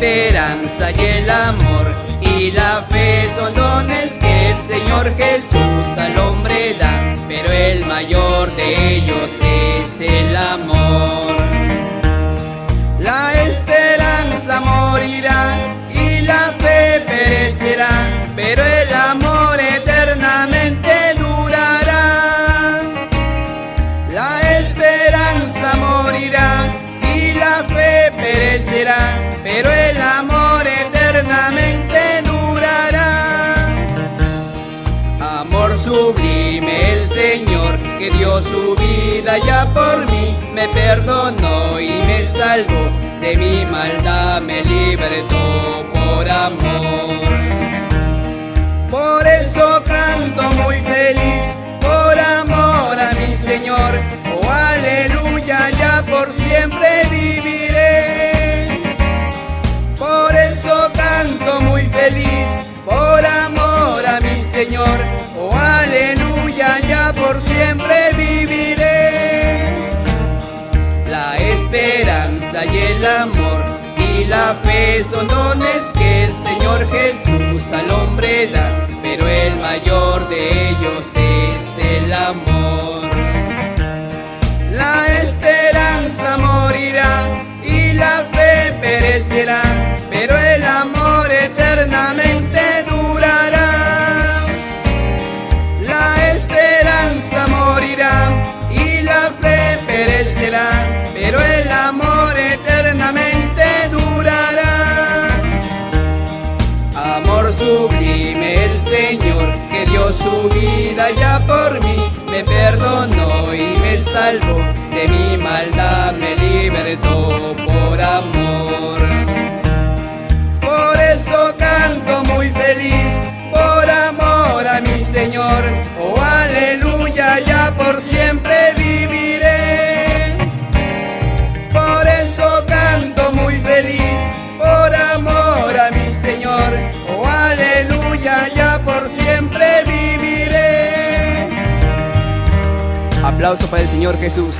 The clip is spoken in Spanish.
esperanza y el amor y la fe son dones que el Señor Jesús al hombre da, pero el mayor de ellos es el amor. La esperanza morirá y la fe perecerá, pero su vida ya por mí, me perdonó y me salvó, de mi maldad me libertó por amor. Por eso canto muy feliz, por amor a mi Señor, oh aleluya, ya por siempre viviré. Por eso canto muy feliz, por amor a mi Señor, oh aleluya, ya por siempre el amor y la fe son dones que el Señor Jesús al hombre da, pero el mayor de ellos es el amor. Su vida ya por mí, me perdonó y me salvó, de mi maldad me libertó por amor. Por eso canto muy feliz, Aplauso para el Señor Jesús.